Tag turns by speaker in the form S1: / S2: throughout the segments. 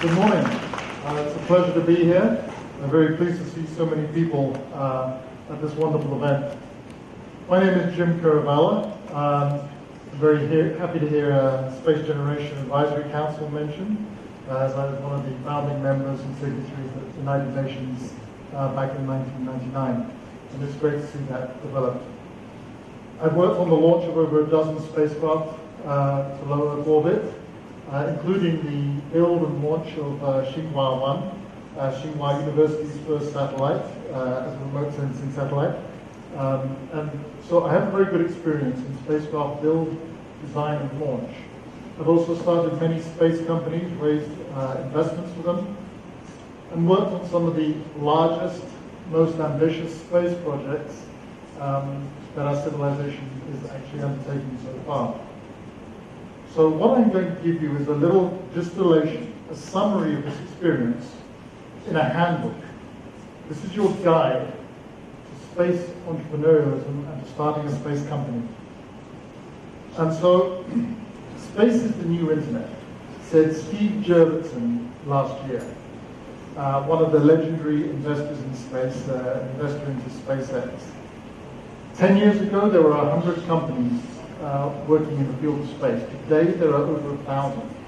S1: Good morning. Uh, it's a pleasure to be here. I'm very pleased to see so many people uh, at this wonderful event. My name is Jim Caravella. Um, I'm very happy to hear uh, Space Generation Advisory Council mentioned, uh, as I was one of the founding members and signatories of the United Nations uh, back in 1999. And it's great to see that develop. I've worked on the launch of over a dozen spacecraft uh, to low Earth orbit, including the build and launch of uh, Tsinghua 1, uh, Tsinghua University's first satellite, uh, as a remote sensing satellite. Um, and so I have a very good experience in spacecraft build, design, and launch. I've also started many space companies, raised uh, investments for them, and worked on some of the largest, most ambitious space projects um, that our civilization is actually undertaking so far. So what I'm going to give you is a little distillation, a summary of this experience in a handbook. This is your guide to space entrepreneurialism and to starting a space company. And so, space is the new internet, said Steve Jurvetson last year, uh, one of the legendary investors in space, uh, investor into SpaceX. Ten years ago, there were 100 companies Uh, working in the field of space. Today, there are over a thousand.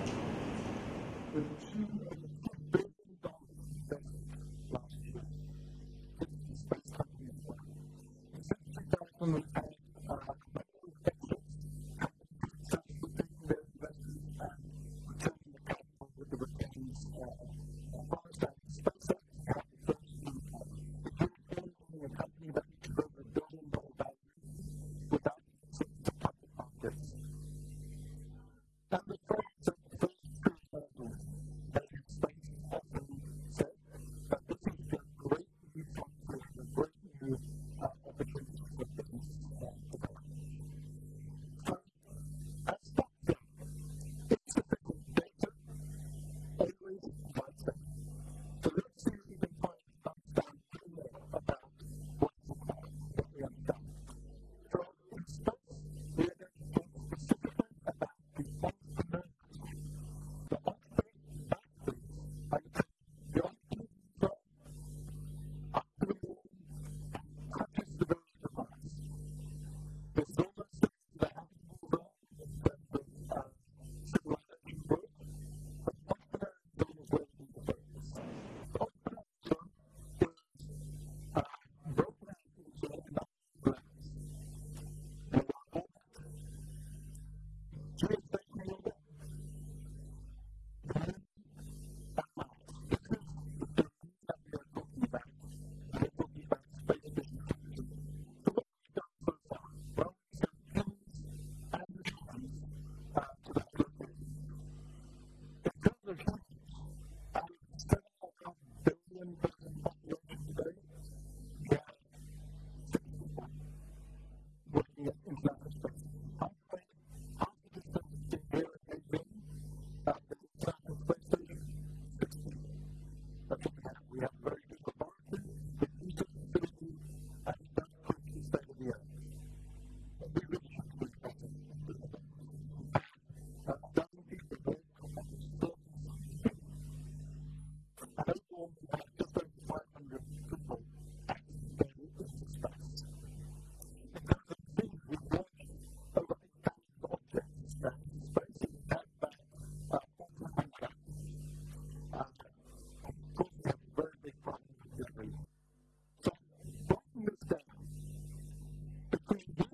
S1: great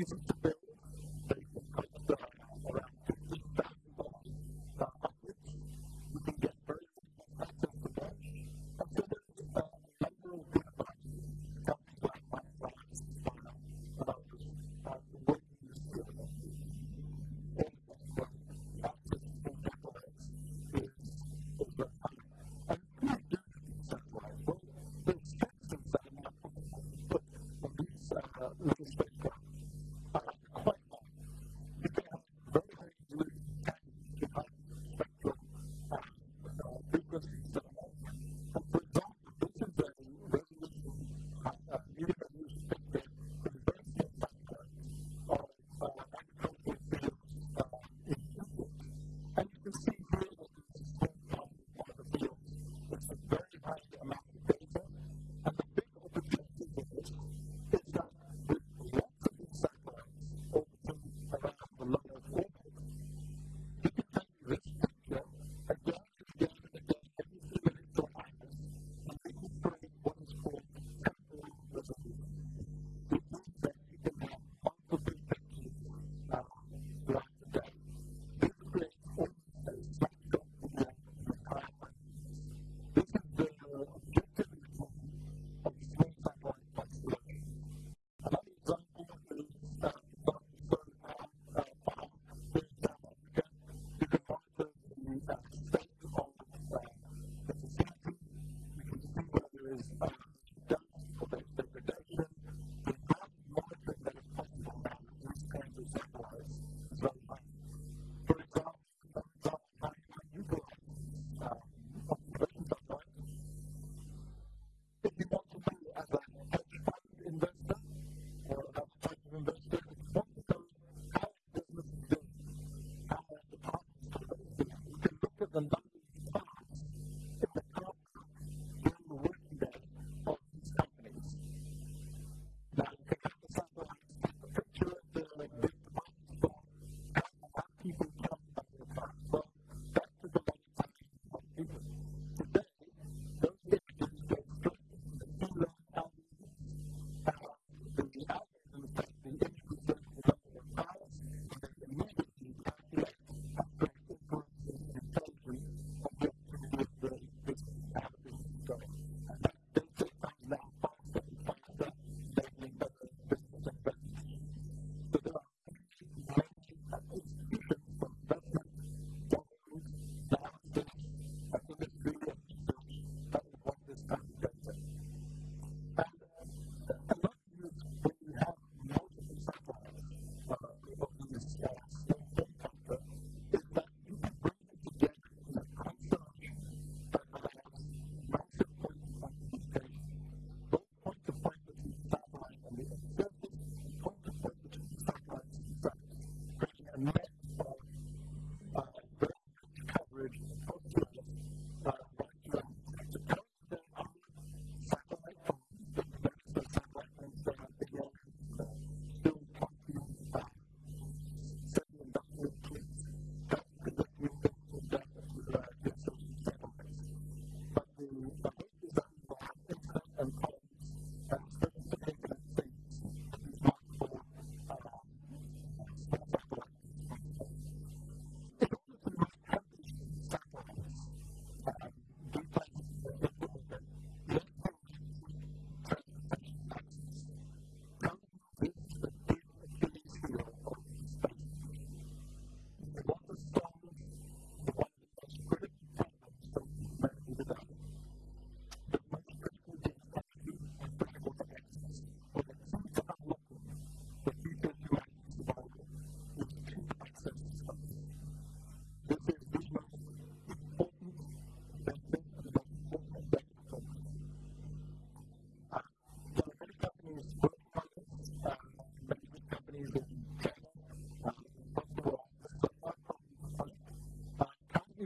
S1: you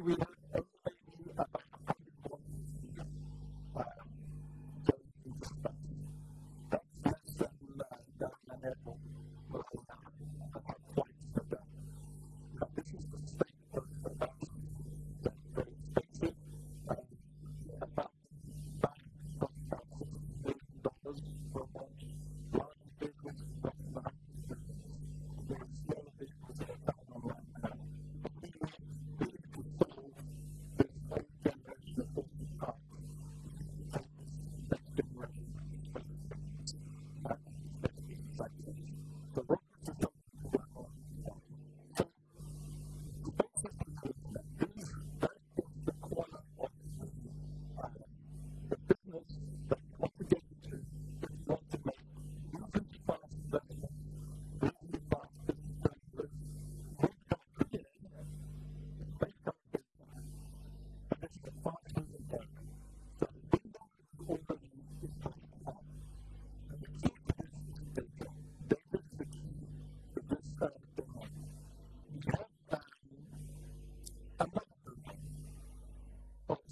S1: we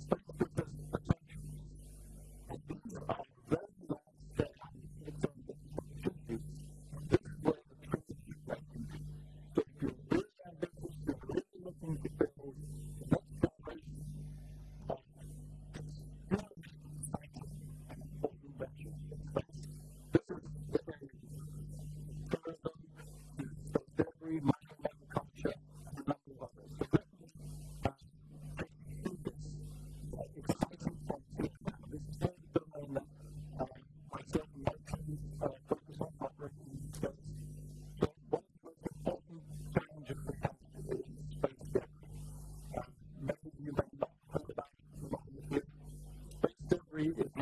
S1: but you
S2: could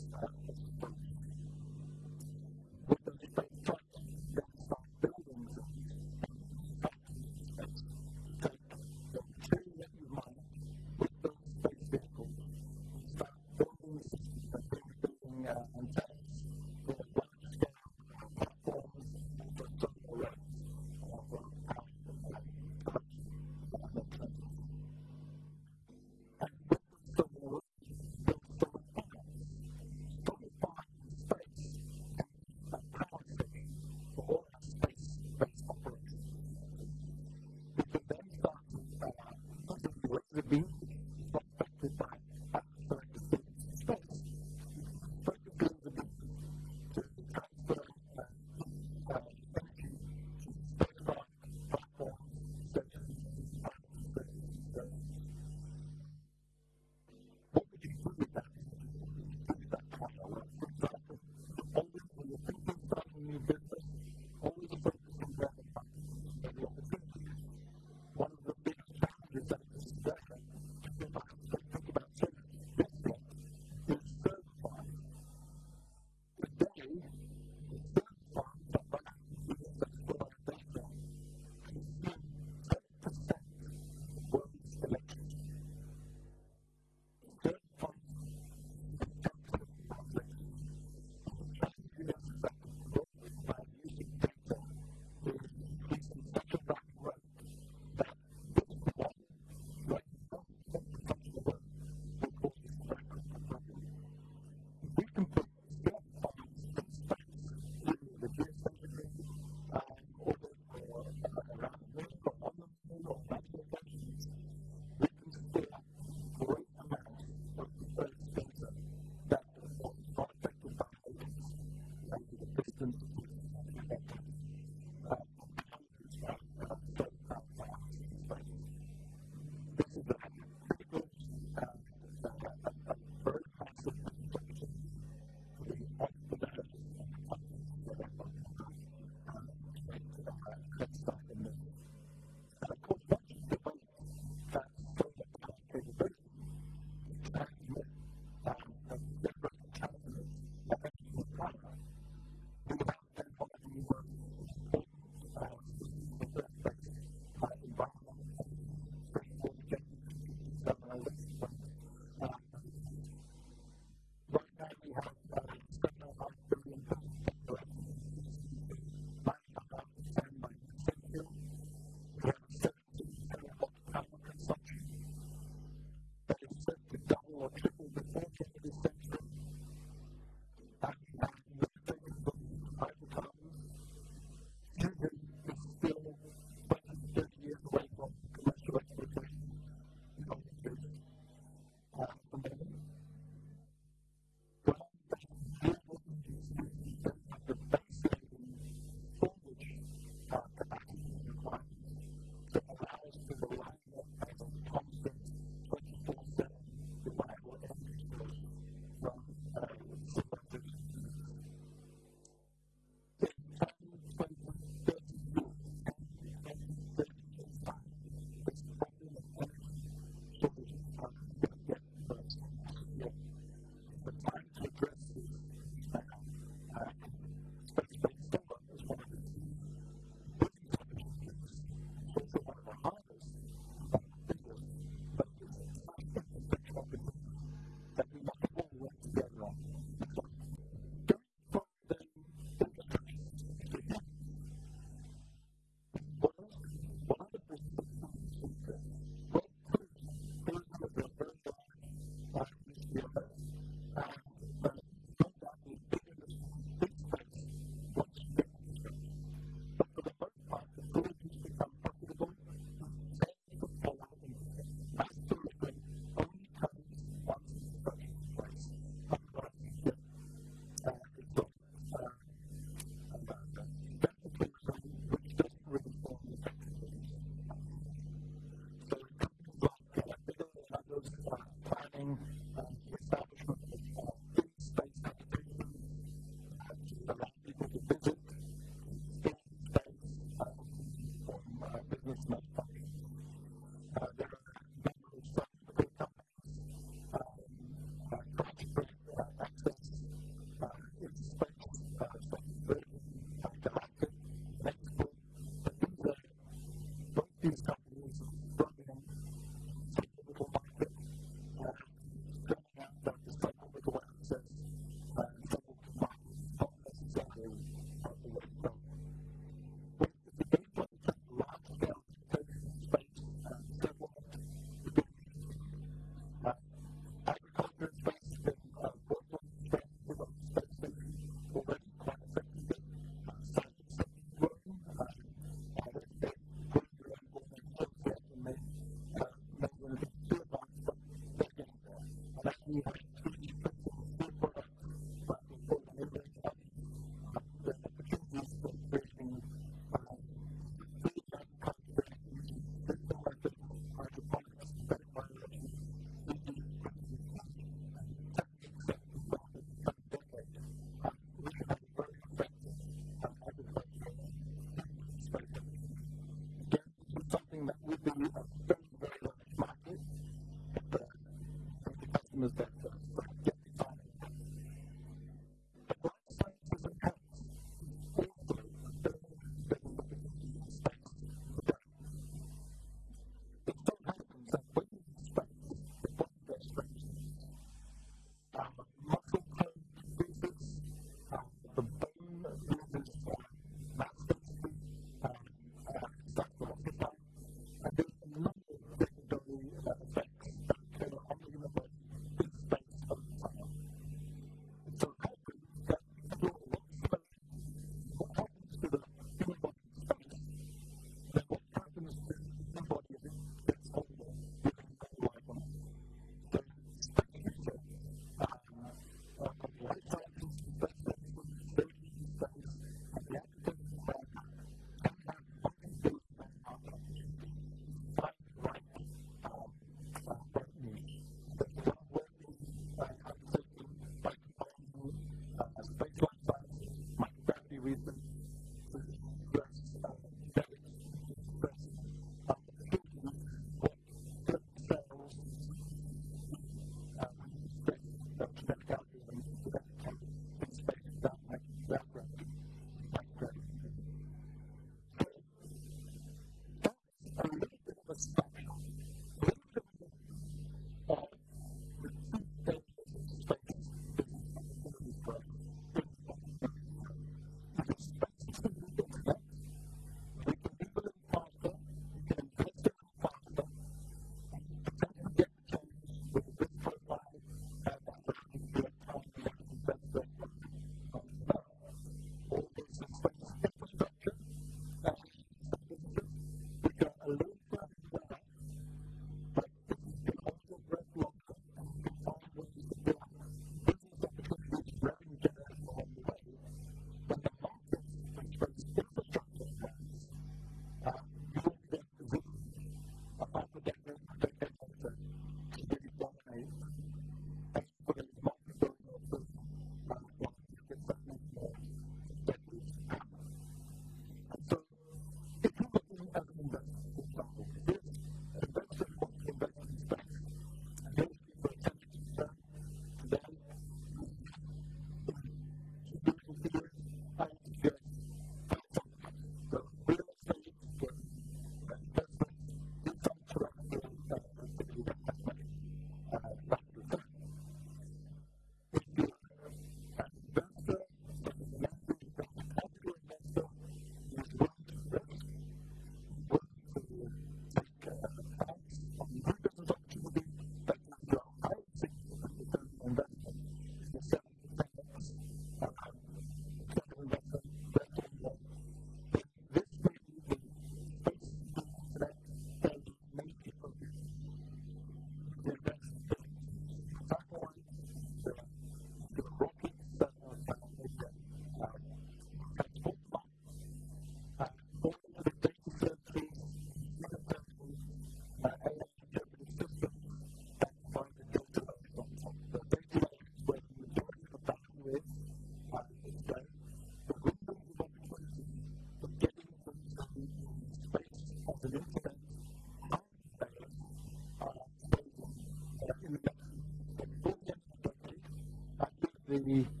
S2: have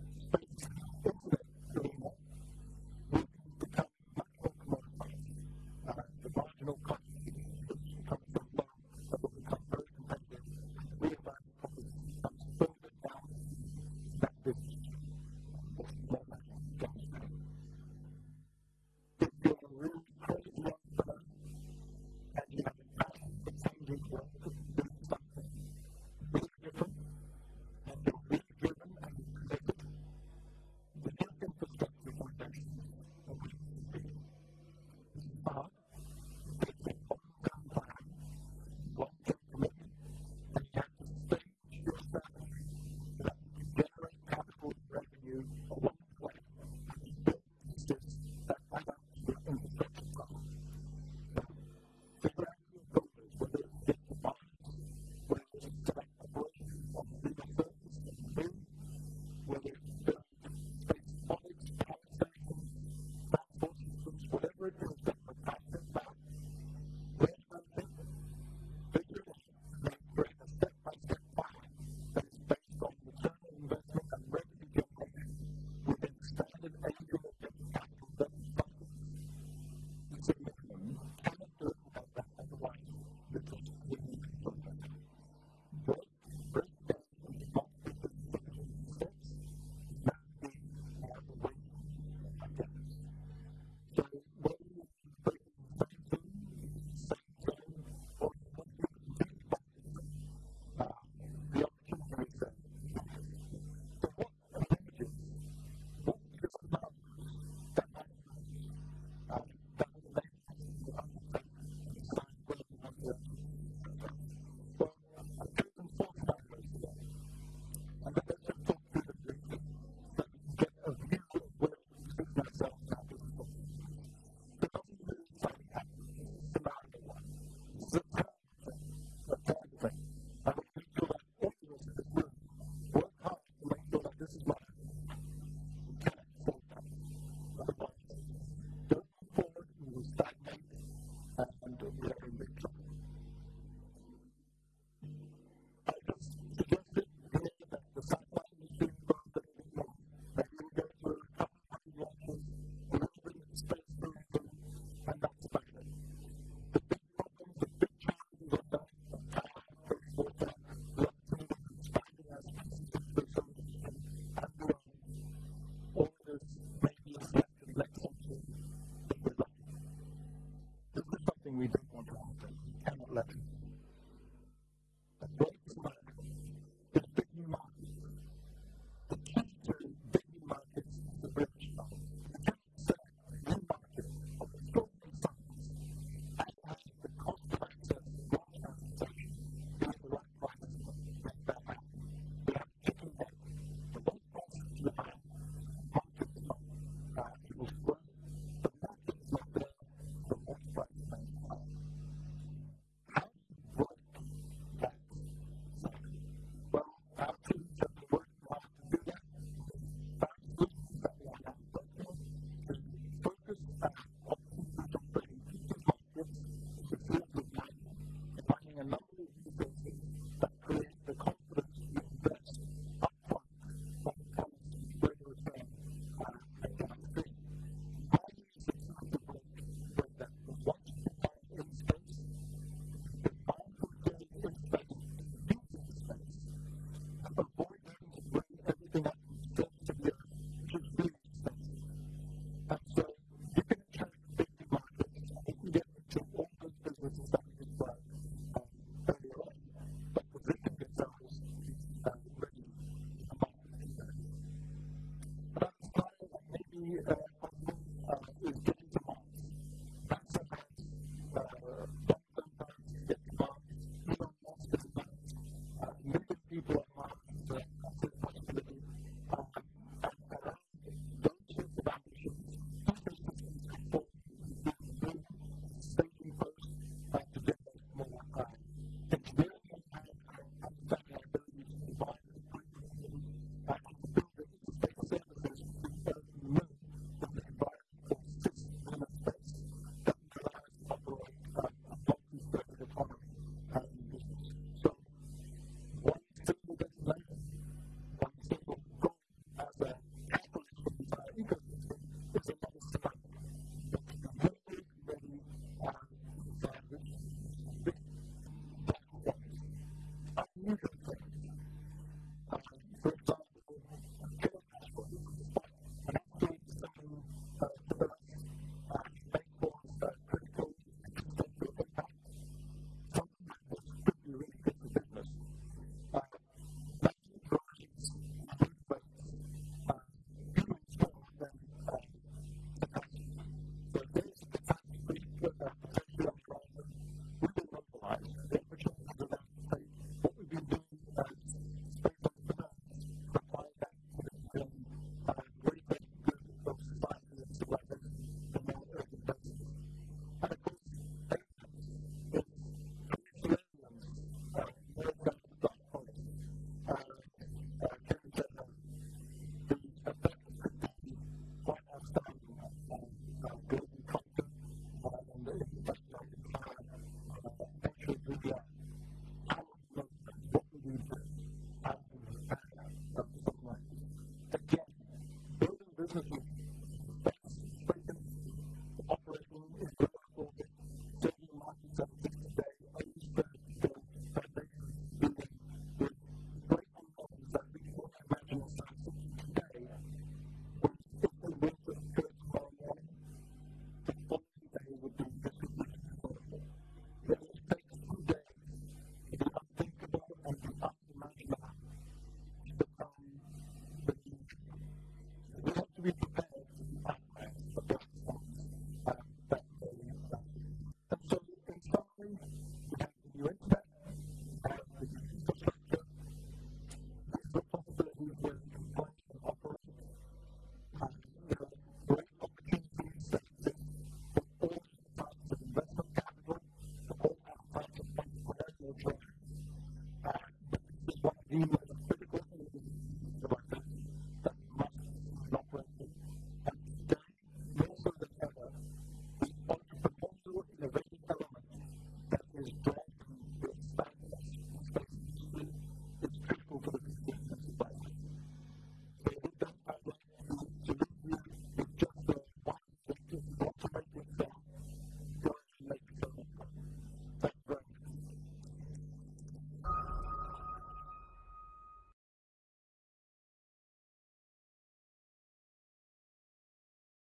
S2: cookie.